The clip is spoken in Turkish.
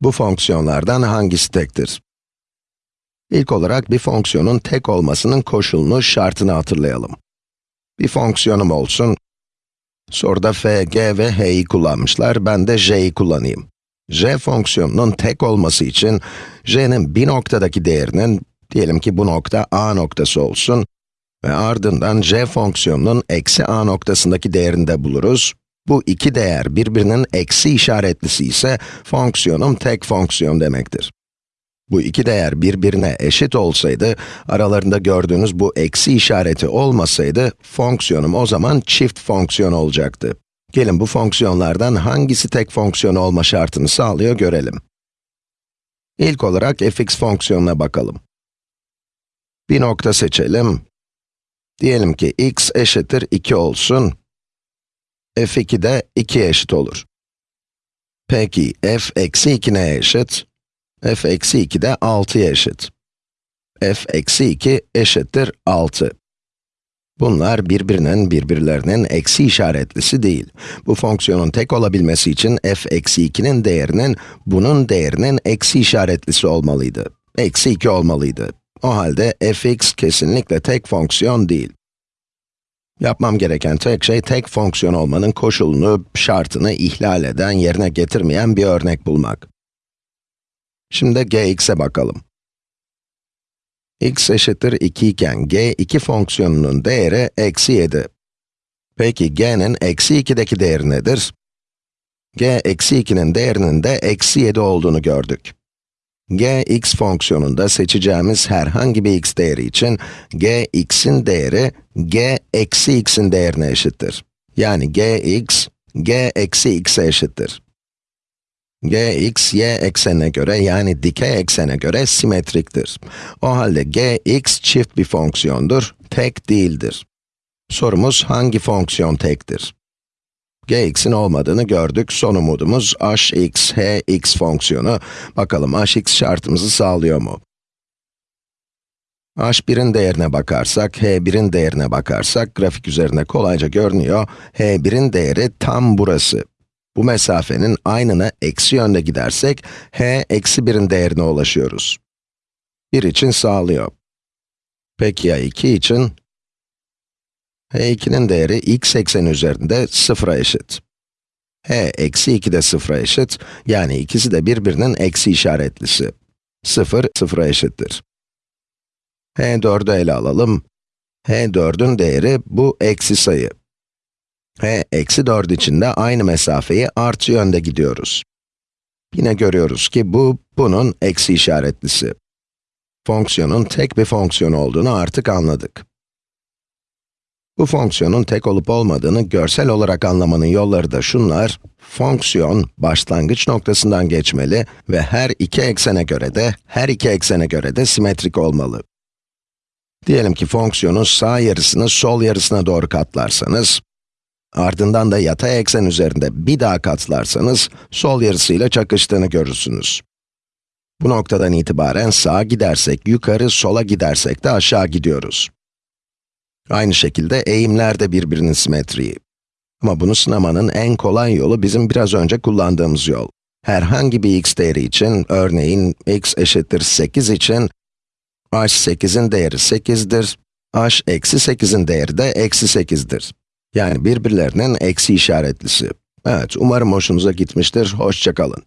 Bu fonksiyonlardan hangisi tektir? İlk olarak bir fonksiyonun tek olmasının koşulunu, şartını hatırlayalım. Bir fonksiyonum olsun, soruda f, g ve h'yi kullanmışlar, ben de j'yi kullanayım. j fonksiyonunun tek olması için, j'nin bir noktadaki değerinin, diyelim ki bu nokta a noktası olsun ve ardından j fonksiyonunun eksi a noktasındaki değerini de buluruz. Bu iki değer birbirinin eksi işaretlisi ise fonksiyonum tek fonksiyon demektir. Bu iki değer birbirine eşit olsaydı, aralarında gördüğünüz bu eksi işareti olmasaydı, fonksiyonum o zaman çift fonksiyon olacaktı. Gelin bu fonksiyonlardan hangisi tek fonksiyon olma şartını sağlıyor görelim. İlk olarak fx fonksiyonuna bakalım. Bir nokta seçelim. Diyelim ki x eşittir 2 olsun f2 de 2'ye eşit olur. Peki, f eksi 2 neye eşit? f eksi 2 de 6'ya eşit. f eksi 2 eşittir 6. Bunlar birbirinin birbirlerinin eksi işaretlisi değil. Bu fonksiyonun tek olabilmesi için f eksi 2'nin değerinin, bunun değerinin eksi işaretlisi olmalıydı. Eksi 2 olmalıydı. O halde fx kesinlikle tek fonksiyon değil. Yapmam gereken tek şey, tek fonksiyon olmanın koşulunu, şartını ihlal eden, yerine getirmeyen bir örnek bulmak. Şimdi gx'e bakalım. x eşittir 2 iken g2 fonksiyonunun değeri eksi 7. Peki g'nin eksi 2'deki değeri nedir? g eksi 2'nin değerinin de eksi 7 olduğunu gördük g x fonksiyonunda seçeceğimiz herhangi bir x değeri için g x'in değeri g eksi x'in değerine eşittir. Yani g x, g eksi x'e eşittir. g x, y eksenine göre yani dikey eksene göre simetriktir. O halde g x çift bir fonksiyondur, tek değildir. Sorumuz hangi fonksiyon tektir? Gx'in olmadığını gördük. Son umudumuz hx, hx fonksiyonu. Bakalım hx şartımızı sağlıyor mu? h1'in değerine bakarsak, h1'in değerine bakarsak, grafik üzerinde kolayca görünüyor. h1'in değeri tam burası. Bu mesafenin aynına eksi yönde gidersek, h eksi 1'in değerine ulaşıyoruz. 1 için sağlıyor. Peki ya 2 için? H2'nin değeri x ekseni üzerinde 0'a eşit. h eksi 2 de 0'a eşit, yani ikisi de birbirinin eksi işaretlisi. 0, 0'a eşittir. h4'ü ele alalım. h4'ün değeri bu eksi sayı. h eksi 4 için de aynı mesafeyi artı yönde gidiyoruz. Yine görüyoruz ki bu, bunun eksi işaretlisi. Fonksiyonun tek bir fonksiyon olduğunu artık anladık. Bu fonksiyonun tek olup olmadığını görsel olarak anlamanın yolları da şunlar. Fonksiyon, başlangıç noktasından geçmeli ve her iki eksene göre de, her iki eksene göre de simetrik olmalı. Diyelim ki fonksiyonun sağ yarısını sol yarısına doğru katlarsanız, ardından da yatay eksen üzerinde bir daha katlarsanız, sol yarısıyla çakıştığını görürsünüz. Bu noktadan itibaren sağa gidersek yukarı, sola gidersek de aşağı gidiyoruz. Aynı şekilde eğimler de birbirinin simetriği. Ama bunu sınamanın en kolay yolu bizim biraz önce kullandığımız yol. Herhangi bir x değeri için, örneğin x eşittir 8 için, h8'in değeri 8'dir, h eksi 8'in değeri de eksi 8'dir. Yani birbirlerinin eksi işaretlisi. Evet, umarım hoşunuza gitmiştir, hoşçakalın.